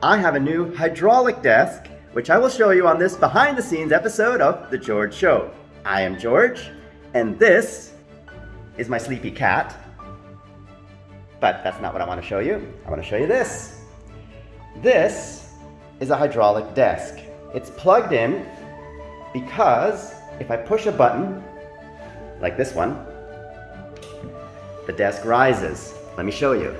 I have a new hydraulic desk, which I will show you on this behind the scenes episode of The George Show. I am George, and this is my sleepy cat. But that's not what I want to show you. I want to show you this. This is a hydraulic desk. It's plugged in because if I push a button, like this one, the desk rises. Let me show you.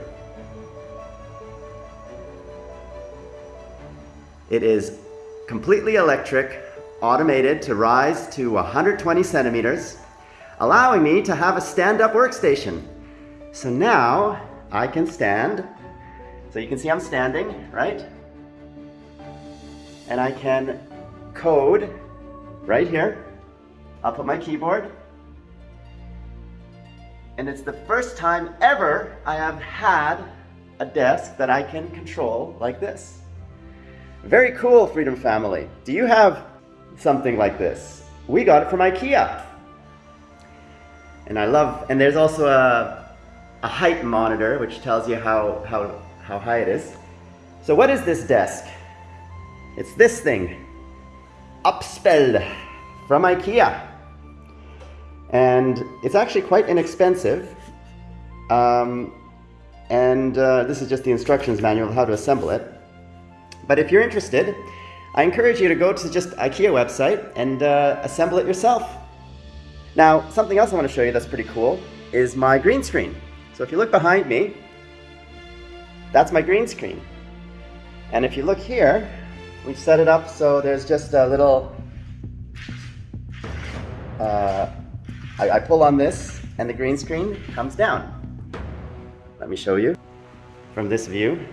It is completely electric, automated to rise to 120 centimeters, allowing me to have a stand-up workstation. So now I can stand. So you can see I'm standing, right? And I can code right here. I'll put my keyboard. And it's the first time ever I have had a desk that I can control like this. Very cool, Freedom Family. Do you have something like this? We got it from IKEA. And I love, and there's also a, a height monitor, which tells you how, how, how high it is. So what is this desk? It's this thing, Upspeld from IKEA. And it's actually quite inexpensive. Um, and uh, this is just the instructions manual, how to assemble it. But if you're interested, I encourage you to go to just IKEA website and uh, assemble it yourself. Now, something else I want to show you that's pretty cool is my green screen. So if you look behind me, that's my green screen. And if you look here, we've set it up so there's just a little, uh, I, I pull on this and the green screen comes down. Let me show you from this view.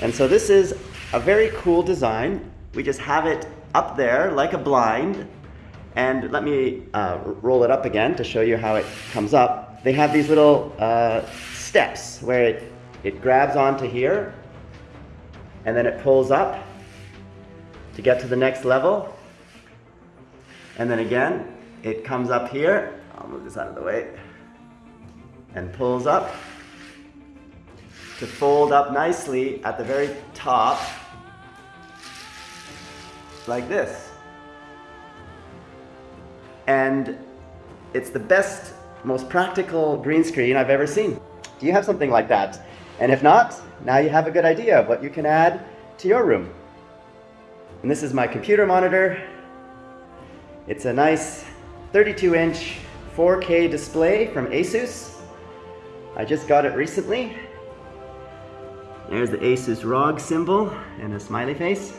And so this is a very cool design. We just have it up there like a blind. And let me uh, roll it up again to show you how it comes up. They have these little uh, steps where it, it grabs onto here and then it pulls up to get to the next level. And then again, it comes up here. I'll move this out of the way and pulls up to fold up nicely at the very top like this. And it's the best, most practical green screen I've ever seen. Do you have something like that? And if not, now you have a good idea of what you can add to your room. And this is my computer monitor. It's a nice 32 inch 4K display from Asus. I just got it recently there's the Asus ROG symbol and a smiley face.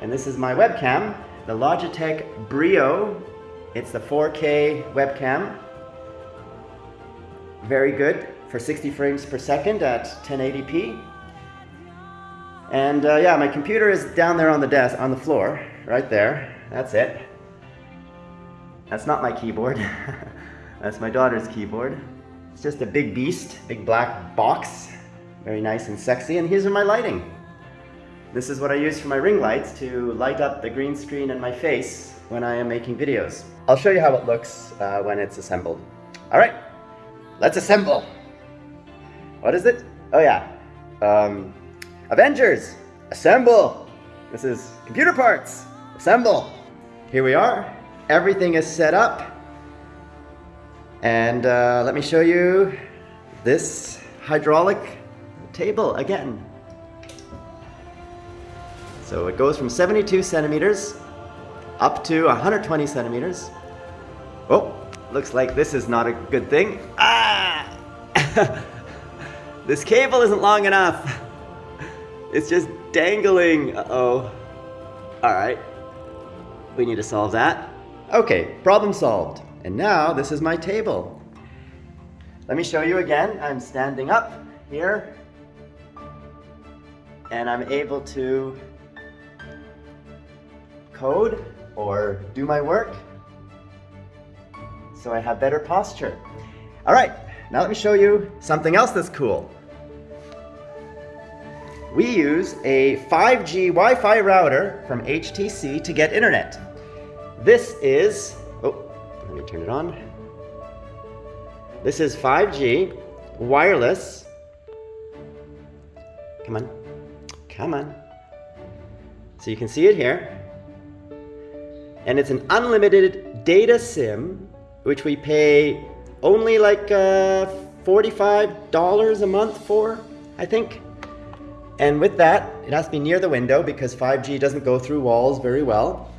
And this is my webcam, the Logitech Brio. It's the 4K webcam. Very good for 60 frames per second at 1080p. And uh, yeah, my computer is down there on the desk, on the floor, right there. That's it. That's not my keyboard. That's my daughter's keyboard. It's just a big beast, big black box very nice and sexy. And here's my lighting. This is what I use for my ring lights to light up the green screen and my face when I am making videos. I'll show you how it looks uh, when it's assembled. All right, let's assemble. What is it? Oh yeah, um, Avengers, assemble. This is computer parts, assemble. Here we are. Everything is set up. And uh, let me show you this hydraulic table again. So it goes from 72 centimeters up to 120 centimeters. Oh, looks like this is not a good thing. Ah! this cable isn't long enough. It's just dangling. Uh-oh. All right. We need to solve that. Okay, problem solved. And now this is my table. Let me show you again. I'm standing up here and I'm able to code or do my work so I have better posture. All right, now let me show you something else that's cool. We use a 5G Wi-Fi router from HTC to get internet. This is, oh, let me turn it on. This is 5G wireless Come on. Come on. So you can see it here. And it's an unlimited data SIM, which we pay only like uh, $45 a month for, I think. And with that, it has to be near the window because 5G doesn't go through walls very well.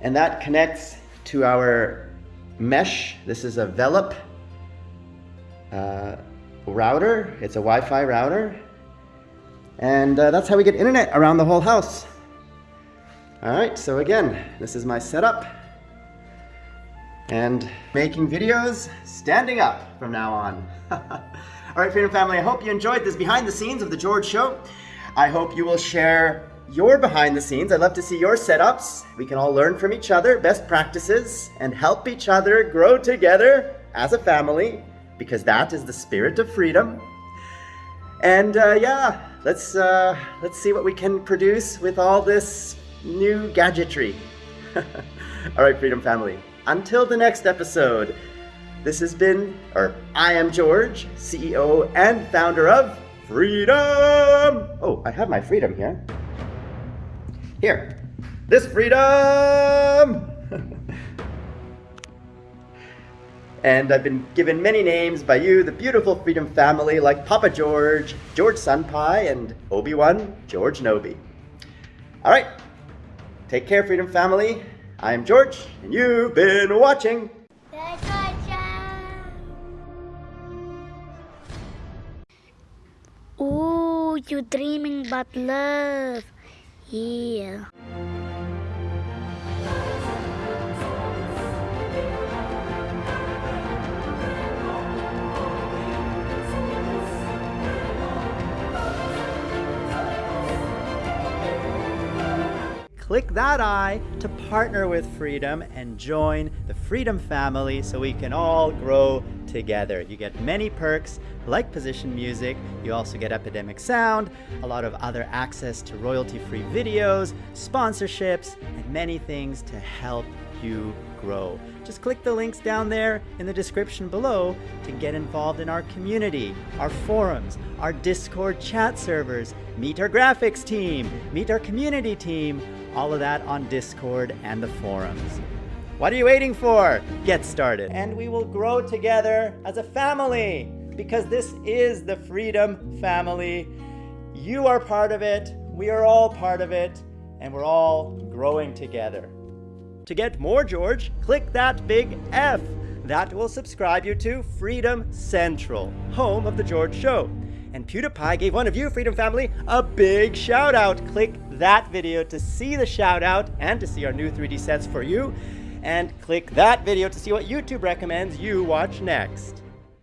And that connects to our mesh. This is a Velop uh, router. It's a Wi-Fi router. And uh, that's how we get internet around the whole house. All right, so again, this is my setup. And making videos standing up from now on. All right, Freedom Family, I hope you enjoyed this behind the scenes of The George Show. I hope you will share your behind the scenes. I'd love to see your setups. We can all learn from each other, best practices, and help each other grow together as a family because that is the spirit of freedom. And uh, yeah, let's uh, let's see what we can produce with all this new gadgetry. all right, Freedom Family. Until the next episode, this has been, or I am George, CEO and founder of Freedom. Oh, I have my freedom here. Here, this freedom. And I've been given many names by you, the beautiful Freedom family, like Papa George, George Senpai, and Obi-Wan George Nobi. All right, take care, Freedom family. I am George, and you've been watching. Ooh, you're dreaming about love. Yeah. Click that I to partner with Freedom and join the Freedom family so we can all grow together. You get many perks like position music, you also get Epidemic Sound, a lot of other access to royalty-free videos, sponsorships, and many things to help you grow. Just click the links down there in the description below to get involved in our community, our forums, our Discord chat servers, meet our graphics team, meet our community team, all of that on Discord and the forums. What are you waiting for? Get started. And we will grow together as a family because this is the Freedom Family. You are part of it, we are all part of it, and we're all growing together. To get more George, click that big F. That will subscribe you to Freedom Central, home of The George Show. And PewDiePie gave one of you, Freedom Family, a big shout out. Click that video to see the shout out and to see our new 3D sets for you. And click that video to see what YouTube recommends you watch next.